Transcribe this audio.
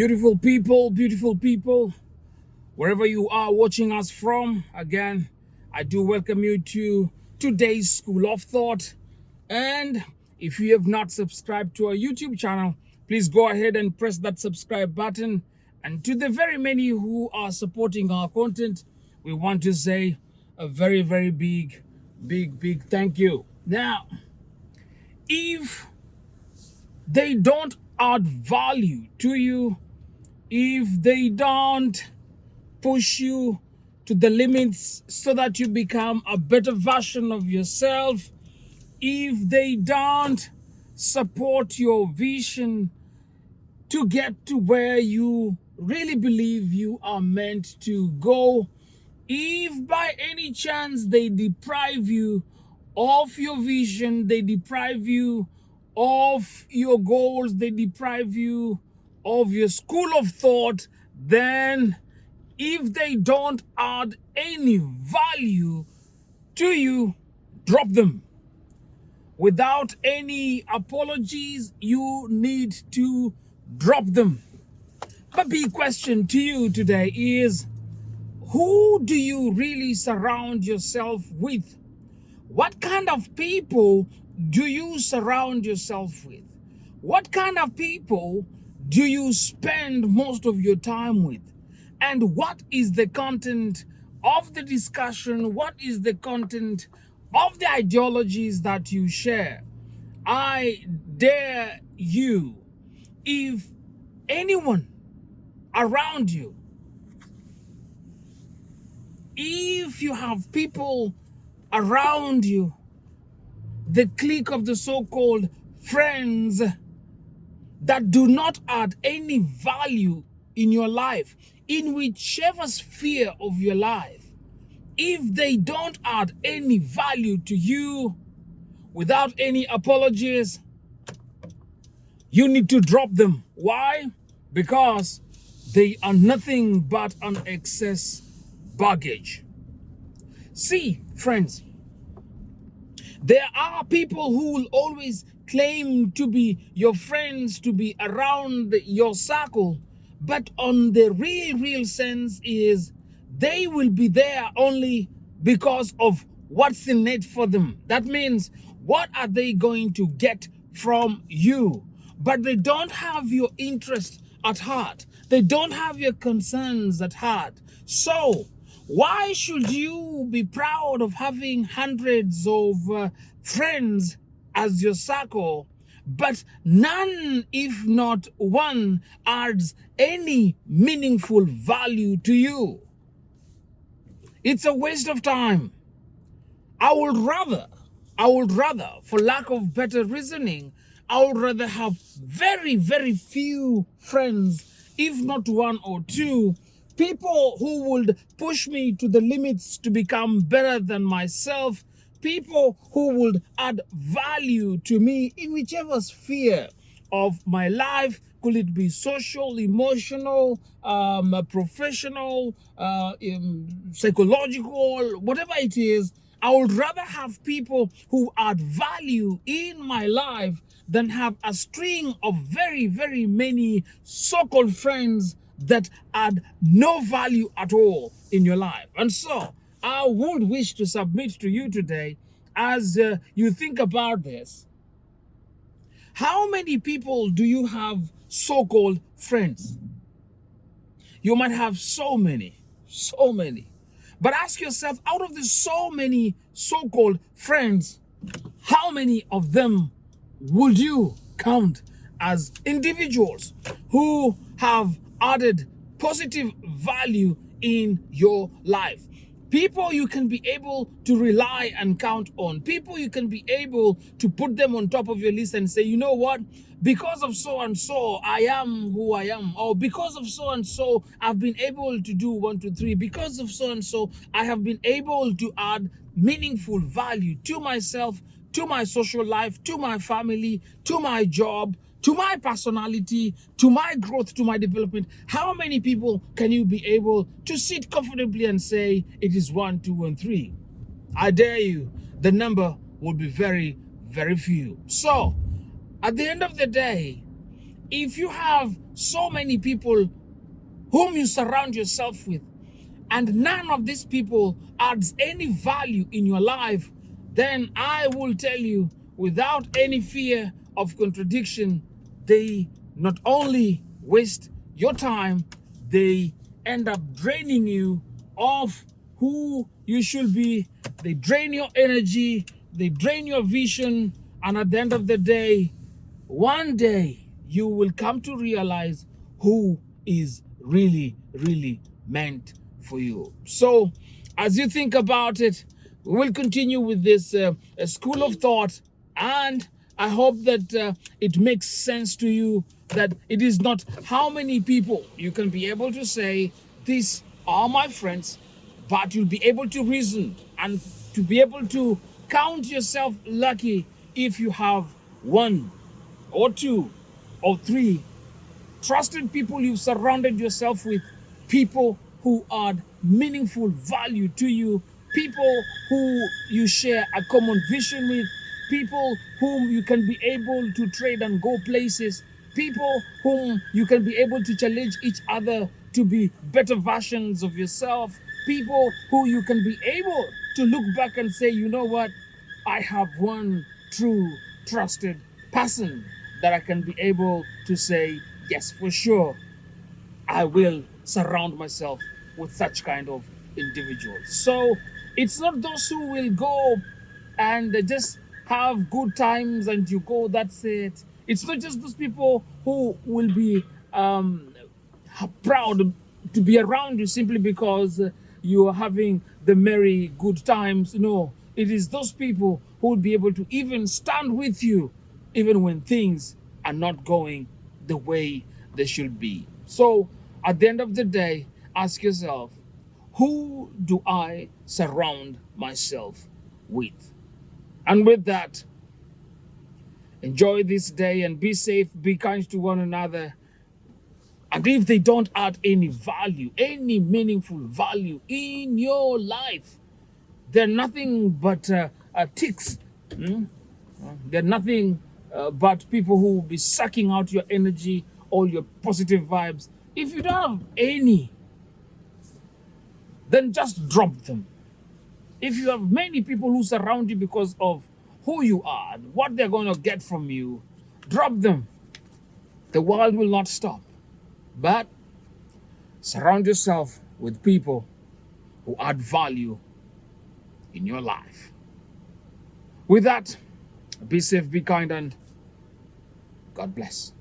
Beautiful people, beautiful people, wherever you are watching us from, again, I do welcome you to today's School of Thought. And if you have not subscribed to our YouTube channel, please go ahead and press that subscribe button. And to the very many who are supporting our content, we want to say a very, very big, big, big thank you. Now, if they don't add value to you, if they don't push you to the limits so that you become a better version of yourself, if they don't support your vision to get to where you really believe you are meant to go, if by any chance they deprive you of your vision, they deprive you of your goals, they deprive you of your school of thought, then if they don't add any value to you, drop them. Without any apologies, you need to drop them. The big question to you today is, who do you really surround yourself with? What kind of people do you surround yourself with? What kind of people do you spend most of your time with? And what is the content of the discussion? What is the content of the ideologies that you share? I dare you, if anyone around you, if you have people around you the clique of the so-called friends that do not add any value in your life, in whichever sphere of your life, if they don't add any value to you without any apologies, you need to drop them. Why? Because they are nothing but an excess baggage. See, friends, there are people who will always claim to be your friends, to be around your circle, but on the real, real sense is they will be there only because of what's in it for them. That means, what are they going to get from you? But they don't have your interest at heart. They don't have your concerns at heart. So why should you be proud of having hundreds of uh, friends as your circle, but none, if not one, adds any meaningful value to you? It's a waste of time. I would rather, I would rather, for lack of better reasoning, I would rather have very, very few friends, if not one or two, people who would push me to the limits to become better than myself, people who would add value to me in whichever sphere of my life, could it be social, emotional, um, professional, uh, um, psychological, whatever it is, I would rather have people who add value in my life than have a string of very, very many so-called friends that add no value at all in your life. And so I would wish to submit to you today as uh, you think about this. How many people do you have so-called friends? You might have so many, so many. But ask yourself, out of the so many so-called friends, how many of them would you count as individuals who have added positive value in your life. People you can be able to rely and count on. People you can be able to put them on top of your list and say, you know what? Because of so and so, I am who I am. Or because of so and so, I've been able to do one, two, three. Because of so and so, I have been able to add meaningful value to myself, to my social life, to my family, to my job, to my personality, to my growth, to my development, how many people can you be able to sit comfortably and say it is one, two, and three? I dare you, the number would be very, very few. So, at the end of the day, if you have so many people whom you surround yourself with, and none of these people adds any value in your life, then I will tell you without any fear of contradiction, they not only waste your time, they end up draining you of who you should be. They drain your energy, they drain your vision, and at the end of the day, one day you will come to realize who is really, really meant for you. So, as you think about it, we will continue with this uh, school of thought, and I hope that uh, it makes sense to you that it is not how many people you can be able to say, These are my friends, but you'll be able to reason and to be able to count yourself lucky if you have one or two or three trusted people you've surrounded yourself with, people who add meaningful value to you, people who you share a common vision with, people whom you can be able to trade and go places, people whom you can be able to challenge each other to be better versions of yourself, people who you can be able to look back and say, you know what, I have one true trusted person that I can be able to say, yes, for sure, I will surround myself with such kind of individuals. So it's not those who will go and just have good times and you go, that's it. It's not just those people who will be um, proud to be around you simply because you are having the merry good times. No, it is those people who will be able to even stand with you even when things are not going the way they should be. So at the end of the day, ask yourself, who do I surround myself with? And with that, enjoy this day and be safe, be kind to one another. And if they don't add any value, any meaningful value in your life, they're nothing but uh, uh, ticks. Hmm? They're nothing uh, but people who will be sucking out your energy, all your positive vibes. If you don't have any, then just drop them. If you have many people who surround you because of who you are, what they're going to get from you, drop them. The world will not stop. But surround yourself with people who add value in your life. With that, be safe, be kind, and God bless.